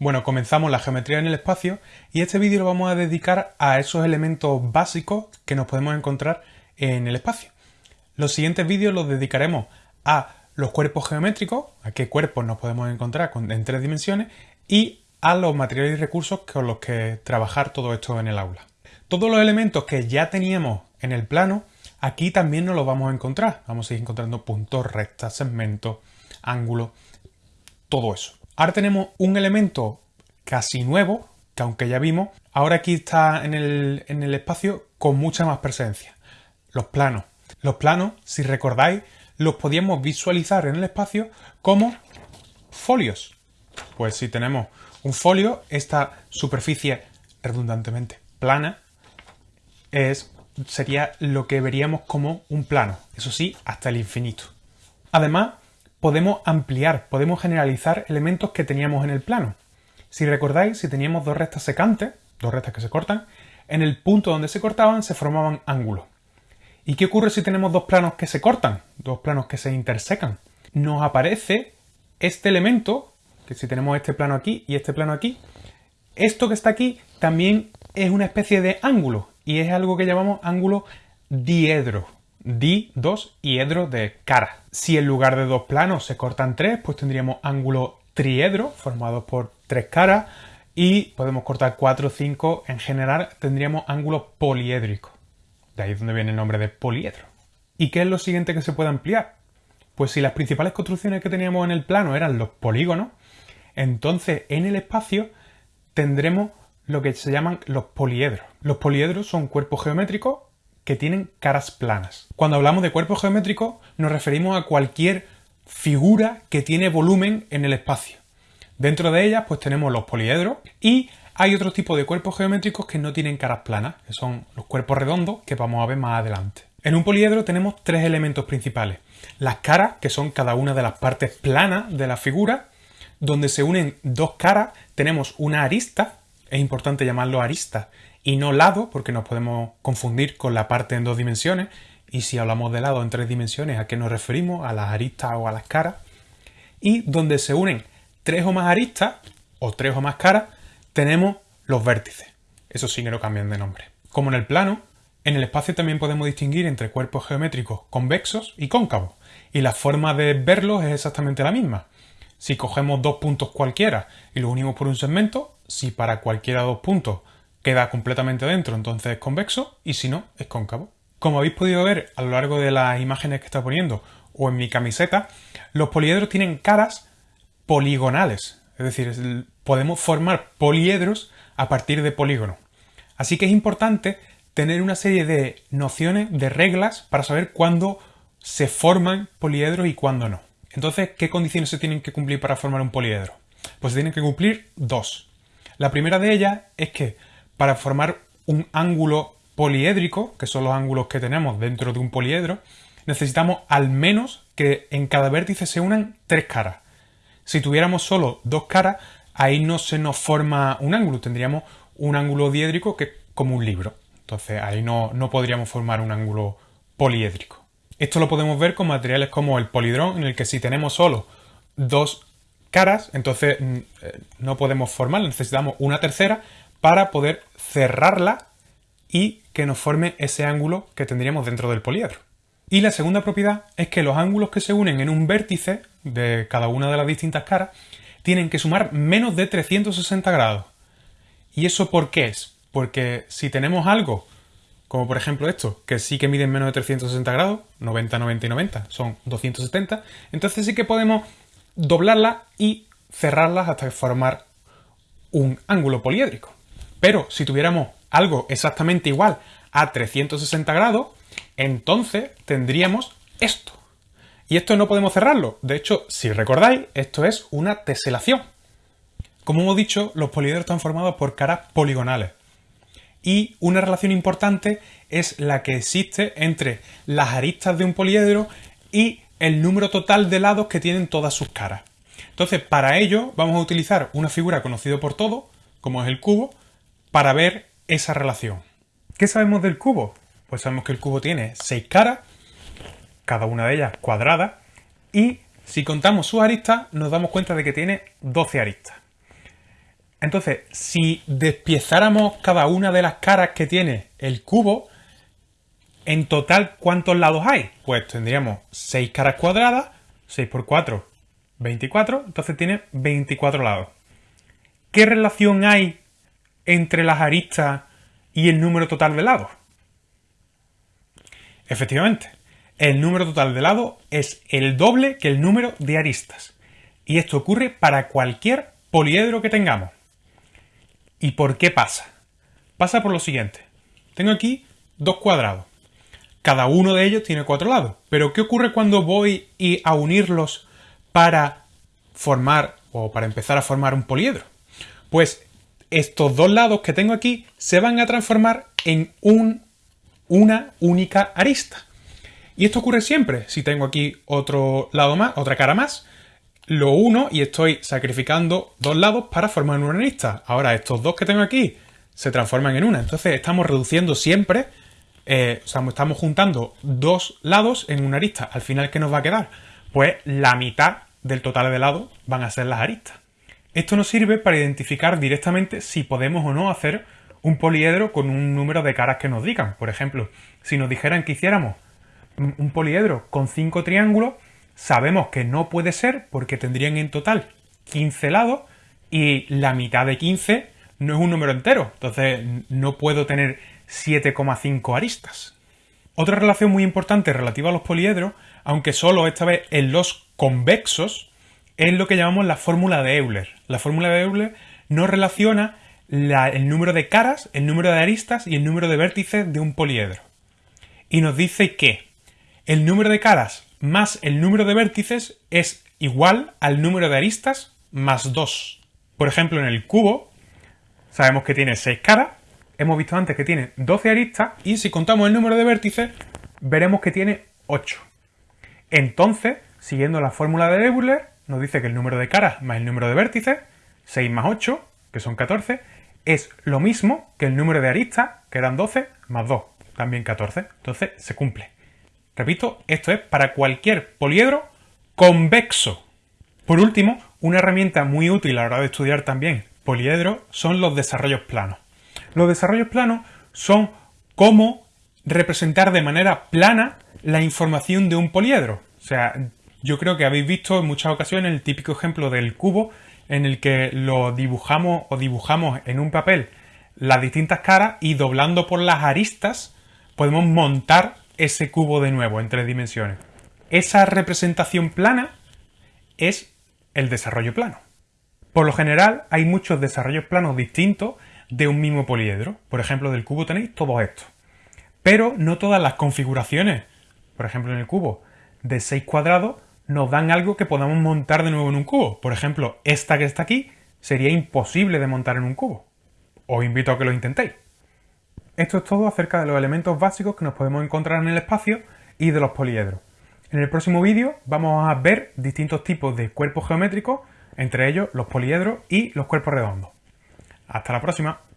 Bueno, comenzamos la geometría en el espacio y este vídeo lo vamos a dedicar a esos elementos básicos que nos podemos encontrar en el espacio. Los siguientes vídeos los dedicaremos a los cuerpos geométricos, a qué cuerpos nos podemos encontrar en tres dimensiones y a los materiales y recursos con los que trabajar todo esto en el aula. Todos los elementos que ya teníamos en el plano, aquí también nos los vamos a encontrar. Vamos a ir encontrando puntos, rectas, segmentos, ángulos, todo eso. Ahora tenemos un elemento casi nuevo, que aunque ya vimos, ahora aquí está en el, en el espacio con mucha más presencia. Los planos. Los planos, si recordáis, los podíamos visualizar en el espacio como folios. Pues si tenemos un folio, esta superficie redundantemente plana es, sería lo que veríamos como un plano, eso sí, hasta el infinito. Además, podemos ampliar, podemos generalizar elementos que teníamos en el plano. Si recordáis, si teníamos dos rectas secantes, dos rectas que se cortan, en el punto donde se cortaban se formaban ángulos. ¿Y qué ocurre si tenemos dos planos que se cortan, dos planos que se intersecan? Nos aparece este elemento, que si tenemos este plano aquí y este plano aquí, esto que está aquí también es una especie de ángulo y es algo que llamamos ángulo diedro di, dos y edro de cara. Si en lugar de dos planos se cortan tres, pues tendríamos ángulo triedro formado por tres caras y podemos cortar cuatro o cinco. En general tendríamos ángulo poliédrico. De ahí es donde viene el nombre de poliedro. ¿Y qué es lo siguiente que se puede ampliar? Pues si las principales construcciones que teníamos en el plano eran los polígonos, entonces en el espacio tendremos lo que se llaman los poliedros. Los poliedros son cuerpos geométricos que tienen caras planas. Cuando hablamos de cuerpos geométricos nos referimos a cualquier figura que tiene volumen en el espacio. Dentro de ellas pues tenemos los poliedros y hay otro tipo de cuerpos geométricos que no tienen caras planas, que son los cuerpos redondos que vamos a ver más adelante. En un poliedro tenemos tres elementos principales. Las caras, que son cada una de las partes planas de la figura, donde se unen dos caras tenemos una arista, es importante llamarlo arista, y no lado, porque nos podemos confundir con la parte en dos dimensiones, y si hablamos de lado en tres dimensiones, ¿a qué nos referimos? A las aristas o a las caras. Y donde se unen tres o más aristas, o tres o más caras, tenemos los vértices. Eso sí que no cambian de nombre. Como en el plano, en el espacio también podemos distinguir entre cuerpos geométricos convexos y cóncavos, y la forma de verlos es exactamente la misma. Si cogemos dos puntos cualquiera y los unimos por un segmento, si para cualquiera dos puntos queda completamente dentro, entonces es convexo, y si no, es cóncavo. Como habéis podido ver a lo largo de las imágenes que está poniendo o en mi camiseta, los poliedros tienen caras poligonales, es decir, podemos formar poliedros a partir de polígonos. Así que es importante tener una serie de nociones, de reglas, para saber cuándo se forman poliedros y cuándo no. Entonces, ¿qué condiciones se tienen que cumplir para formar un poliedro? Pues se tienen que cumplir dos. La primera de ellas es que para formar un ángulo poliédrico, que son los ángulos que tenemos dentro de un poliedro, necesitamos al menos que en cada vértice se unan tres caras. Si tuviéramos solo dos caras, ahí no se nos forma un ángulo, tendríamos un ángulo diédrico que es como un libro. Entonces ahí no, no podríamos formar un ángulo poliédrico. Esto lo podemos ver con materiales como el polidrón, en el que si tenemos solo dos caras, entonces mm, eh, no podemos formar, necesitamos una tercera para poder cerrarla y que nos forme ese ángulo que tendríamos dentro del poliedro. Y la segunda propiedad es que los ángulos que se unen en un vértice de cada una de las distintas caras tienen que sumar menos de 360 grados. ¿Y eso por qué es? Porque si tenemos algo, como por ejemplo esto, que sí que miden menos de 360 grados, 90, 90 y 90, son 270, entonces sí que podemos doblarla y cerrarlas hasta formar un ángulo poliédrico. Pero si tuviéramos algo exactamente igual a 360 grados, entonces tendríamos esto. Y esto no podemos cerrarlo. De hecho, si recordáis, esto es una teselación. Como hemos dicho, los poliedros están formados por caras poligonales. Y una relación importante es la que existe entre las aristas de un poliedro y el número total de lados que tienen todas sus caras. Entonces, para ello vamos a utilizar una figura conocida por todos, como es el cubo, para ver esa relación. ¿Qué sabemos del cubo? Pues sabemos que el cubo tiene seis caras, cada una de ellas cuadrada, y si contamos sus aristas nos damos cuenta de que tiene 12 aristas. Entonces, si despiezáramos cada una de las caras que tiene el cubo, en total, ¿cuántos lados hay? Pues tendríamos 6 caras cuadradas, 6 por 4, 24, entonces tiene 24 lados. ¿Qué relación hay entre las aristas y el número total de lados? Efectivamente, el número total de lados es el doble que el número de aristas. Y esto ocurre para cualquier poliedro que tengamos. ¿Y por qué pasa? Pasa por lo siguiente. Tengo aquí dos cuadrados. Cada uno de ellos tiene cuatro lados. Pero ¿qué ocurre cuando voy a unirlos para formar o para empezar a formar un poliedro? Pues estos dos lados que tengo aquí se van a transformar en un, una única arista. Y esto ocurre siempre. Si tengo aquí otro lado más, otra cara más, lo uno y estoy sacrificando dos lados para formar una arista. Ahora estos dos que tengo aquí se transforman en una. Entonces estamos reduciendo siempre, eh, o sea, estamos juntando dos lados en una arista. Al final, ¿qué nos va a quedar? Pues la mitad del total de lados van a ser las aristas. Esto nos sirve para identificar directamente si podemos o no hacer un poliedro con un número de caras que nos digan. Por ejemplo, si nos dijeran que hiciéramos un poliedro con cinco triángulos, sabemos que no puede ser porque tendrían en total 15 lados y la mitad de 15 no es un número entero, entonces no puedo tener 7,5 aristas. Otra relación muy importante relativa a los poliedros, aunque solo esta vez en los convexos, es lo que llamamos la fórmula de Euler. La fórmula de Euler nos relaciona el número de caras, el número de aristas y el número de vértices de un poliedro. Y nos dice que el número de caras más el número de vértices es igual al número de aristas más 2. Por ejemplo, en el cubo sabemos que tiene 6 caras, hemos visto antes que tiene 12 aristas y si contamos el número de vértices veremos que tiene 8. Entonces, siguiendo la fórmula de Euler, nos dice que el número de caras más el número de vértices, 6 más 8, que son 14, es lo mismo que el número de aristas, que eran 12, más 2, también 14. Entonces, se cumple. Repito, esto es para cualquier poliedro convexo. Por último, una herramienta muy útil a la hora de estudiar también poliedros son los desarrollos planos. Los desarrollos planos son cómo representar de manera plana la información de un poliedro. O sea, yo creo que habéis visto en muchas ocasiones el típico ejemplo del cubo en el que lo dibujamos o dibujamos en un papel las distintas caras y doblando por las aristas podemos montar ese cubo de nuevo en tres dimensiones. Esa representación plana es el desarrollo plano. Por lo general hay muchos desarrollos planos distintos de un mismo poliedro. Por ejemplo, del cubo tenéis todo esto. Pero no todas las configuraciones, por ejemplo en el cubo, de 6 cuadrados nos dan algo que podamos montar de nuevo en un cubo. Por ejemplo, esta que está aquí sería imposible de montar en un cubo. Os invito a que lo intentéis. Esto es todo acerca de los elementos básicos que nos podemos encontrar en el espacio y de los poliedros. En el próximo vídeo vamos a ver distintos tipos de cuerpos geométricos, entre ellos los poliedros y los cuerpos redondos. Hasta la próxima.